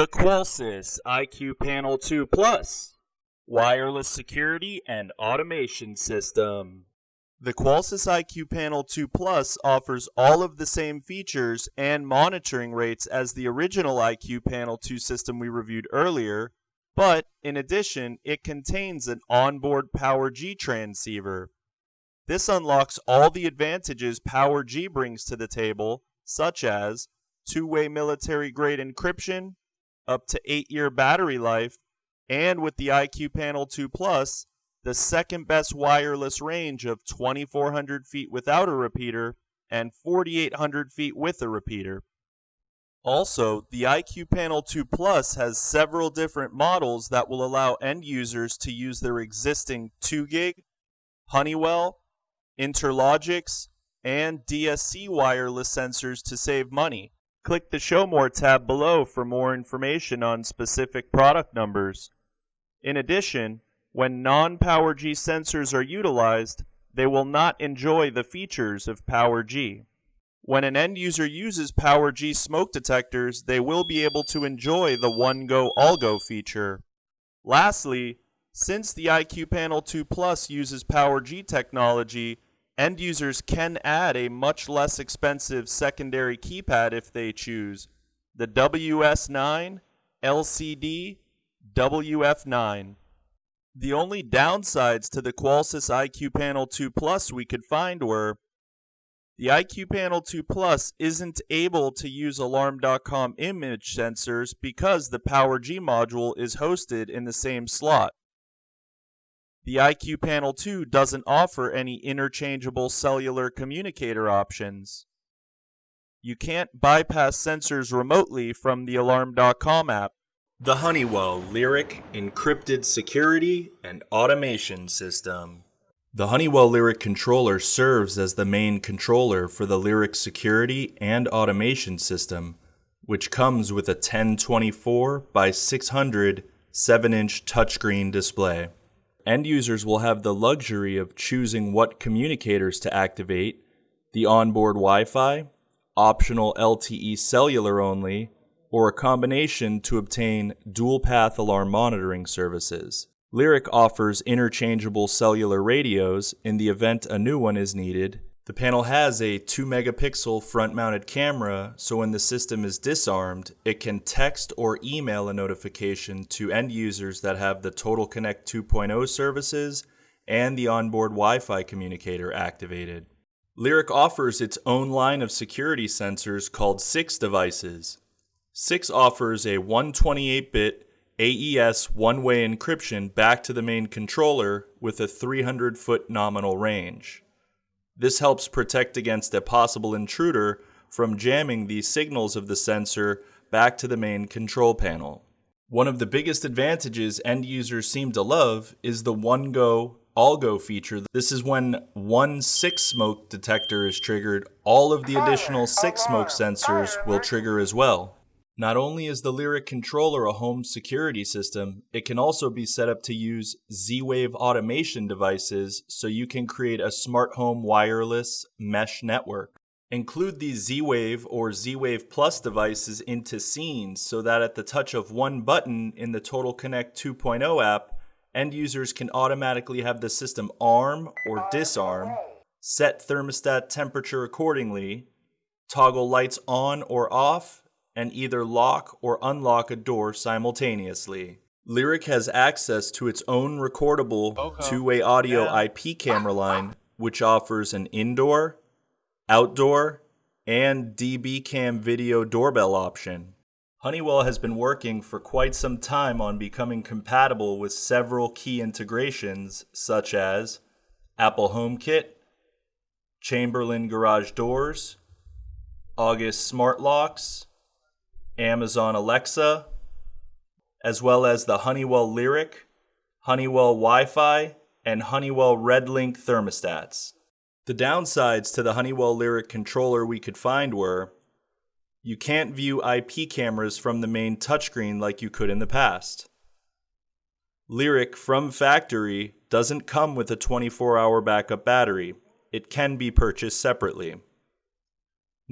The Qolsys IQ Panel 2 Plus Wireless Security and Automation System. The Qolsys IQ Panel 2 Plus offers all of the same features and monitoring rates as the original IQ Panel 2 system we reviewed earlier, but in addition, it contains an onboard PowerG transceiver. This unlocks all the advantages PowerG brings to the table, such as two-way military-grade encryption, up to 8-year battery life, and with the IQ Panel 2 Plus, the second best wireless range of 2400 feet without a repeater and 4800 feet with a repeater. Also, the IQ Panel 2 Plus has several different models that will allow end users to use their existing 2GIG, Honeywell, Interlogix, and DSC wireless sensors to save money. Click the Show More tab below for more information on specific product numbers. In addition, when non-PowerG sensors are utilized, they will not enjoy the features of PowerG. When an end user uses PowerG smoke detectors, they will be able to enjoy the One Go All Go feature. Lastly, since the IQ Panel 2 Plus uses PowerG technology, End users can add a much less expensive secondary keypad if they choose, the WS9 LCD WF9. The only downsides to the Qolsys IQ Panel 2 Plus we could find were the IQ Panel 2 Plus isn't able to use Alarm.com image sensors because the PowerG module is hosted in the same slot. The IQ Panel 2 doesn't offer any interchangeable cellular communicator options. You can't bypass sensors remotely from the Alarm.com app. The Honeywell Lyric Encrypted Security and Automation System. The Honeywell Lyric controller serves as the main controller for the Lyric security and automation system, which comes with a 1024 by 600 7-inch touchscreen display. End users will have the luxury of choosing what communicators to activate, the onboard Wi-Fi, optional LTE cellular only, or a combination to obtain dual path alarm monitoring services. Lyric offers interchangeable cellular radios in the event a new one is needed the panel has a 2 megapixel front mounted camera, so when the system is disarmed, it can text or email a notification to end users that have the Total Connect 2.0 services and the onboard Wi Fi communicator activated. Lyric offers its own line of security sensors called SIX devices. SIX offers a 128 bit AES one way encryption back to the main controller with a 300 foot nominal range. This helps protect against a possible intruder from jamming the signals of the sensor back to the main control panel. One of the biggest advantages end users seem to love is the One Go All Go feature. This is when one SIX smoke detector is triggered, all of the additional SIX smoke sensors will trigger as well. Not only is the Lyric controller a home security system, it can also be set up to use Z-Wave automation devices so you can create a smart home wireless mesh network. Include these Z-Wave or Z-Wave Plus devices into scenes so that at the touch of one button in the Total Connect 2.0 app, end users can automatically have the system arm or disarm, set thermostat temperature accordingly, toggle lights on or off, and either lock or unlock a door simultaneously. Lyric has access to its own recordable okay. two-way audio yeah. IP camera line, which offers an indoor, outdoor, and DB cam video doorbell option. Honeywell has been working for quite some time on becoming compatible with several key integrations such as Apple HomeKit, Chamberlain garage doors, August smart locks, Amazon Alexa, as well as the Honeywell Lyric, Honeywell Wi Fi, and Honeywell RedLink thermostats. The downsides to the Honeywell Lyric controller we could find were you can't view IP cameras from the main touchscreen like you could in the past. Lyric from factory doesn't come with a 24 hour backup battery, it can be purchased separately.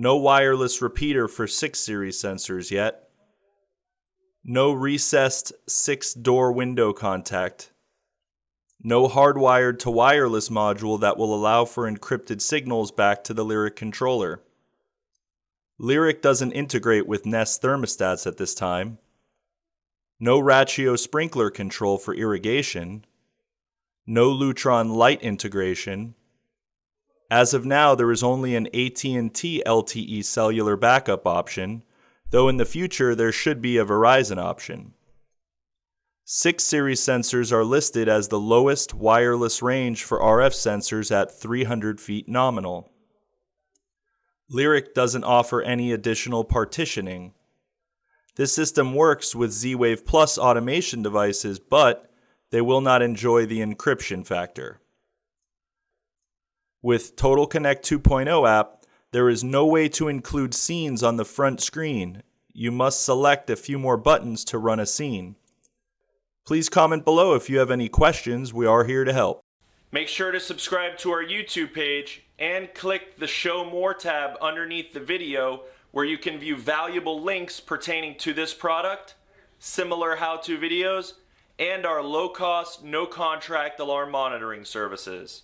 No wireless repeater for 6 series sensors yet. no recessed six door window contact, no hardwired to wireless module that will allow for encrypted signals back to the Lyric controller. Lyric doesn't integrate with Nest thermostats at this time. No Rachio sprinkler control for irrigation. No Lutron light integration. As of now, there is only an AT&T LTE cellular backup option, though in the future there should be a Verizon option. 6 series sensors are listed as the lowest wireless range for RF sensors at 300 feet nominal. Lyric doesn't offer any additional partitioning. This system works with Z Wave Plus automation devices, but they will not enjoy the encryption factor. With Total Connect 2.0 app, there is no way to include scenes on the front screen. You must select a few more buttons to run a scene. Please comment below if you have any questions. We are here to help. Make sure to subscribe to our YouTube page and click the Show More tab underneath the video where you can view valuable links pertaining to this product, similar how-to videos, and our low-cost, no-contract alarm monitoring services.